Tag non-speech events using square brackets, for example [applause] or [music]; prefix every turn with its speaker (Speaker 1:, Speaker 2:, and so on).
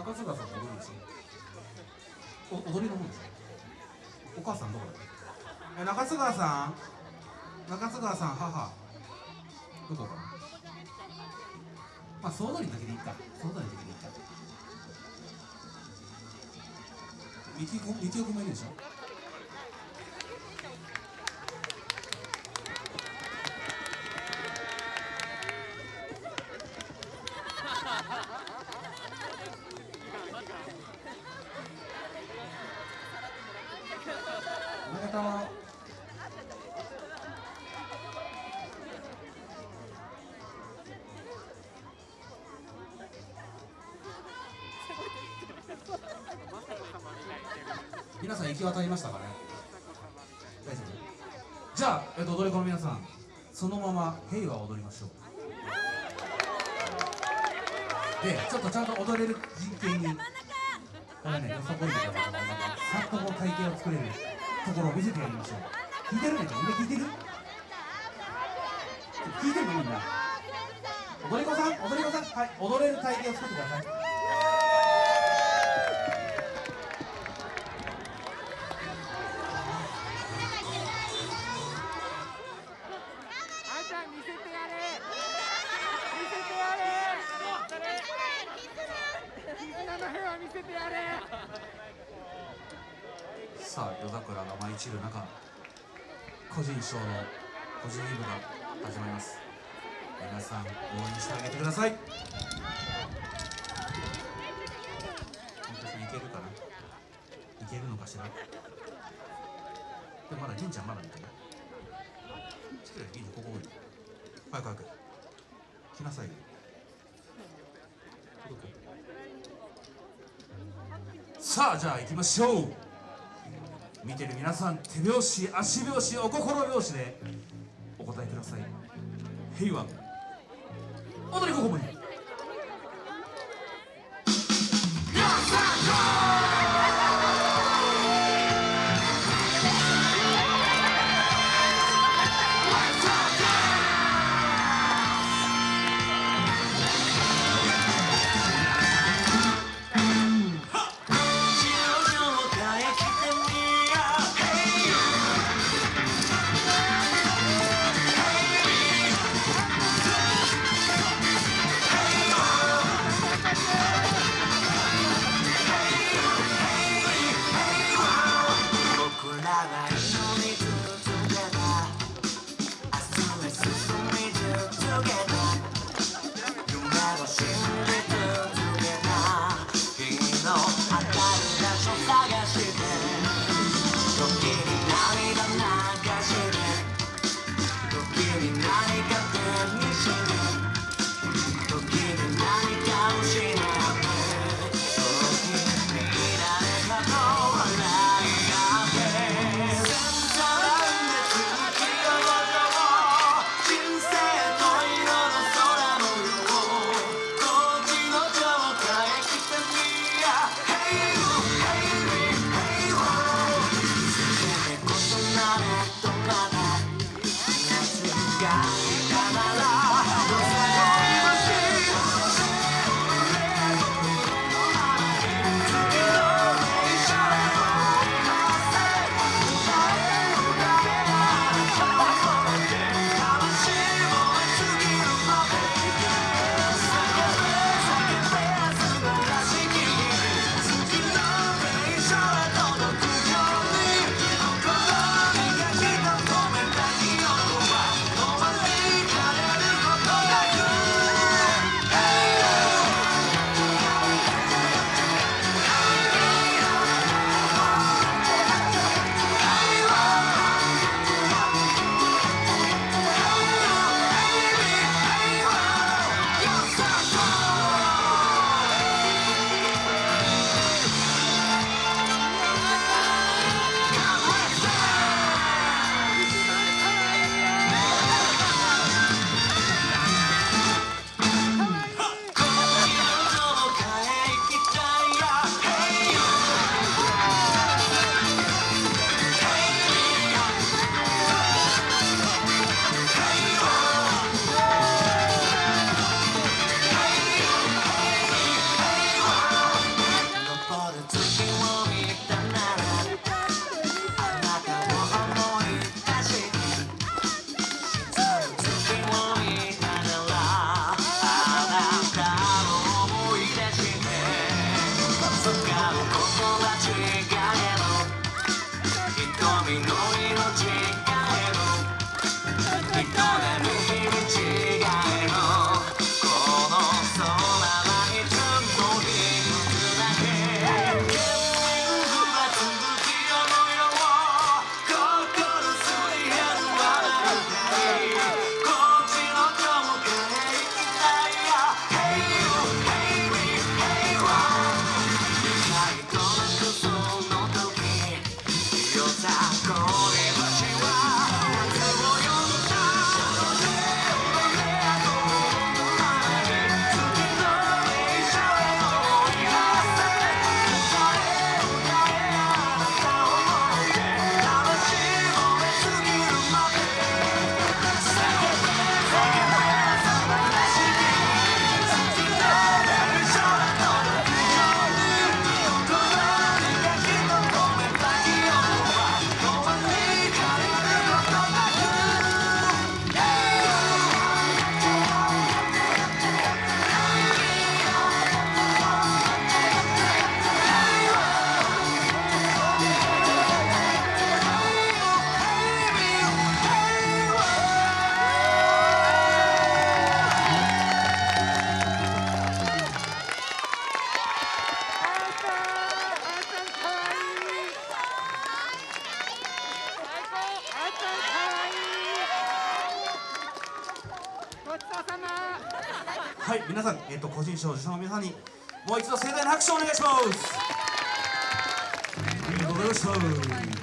Speaker 1: 中津川さん踊りですよお踊りの方ですお母さんどこだえ中津川さん中津川さん母どこかなまあ総踊りだけでいいか総踊りだけでいいかみきこみきおくんもいるでしょさん行き渡りましたかね？大丈夫。じゃあ、えっと、踊り子の皆さんそのまま平和を踊りましょう。でちょっとちゃんと踊れる人形にこれねよさこいとかさっとこう体型を作れるところを見せてやりましょう。聞いてるねみんな聞いてる？聞いてるのみんな踊り子さん踊り子さん。はい踊れる体型を作ってください [laughs] さあ夜桜が舞い散る中個人賞の個人イブが始まります。皆さん応援してあげてください。本当にいけるかな？いけるのかしら？でもまだ銀ちゃんまだみたい？な失礼銀ちゃんここおい早く早く。来なさいよ届くさあじゃあ行きましょう。見てる皆さん手拍子足拍子お心拍子でお答えください。平和踊りここもに「moving on. はい皆さん、えー、と個人賞受賞の皆さんにもう一度盛大な拍手をお願いします。ありがとうございました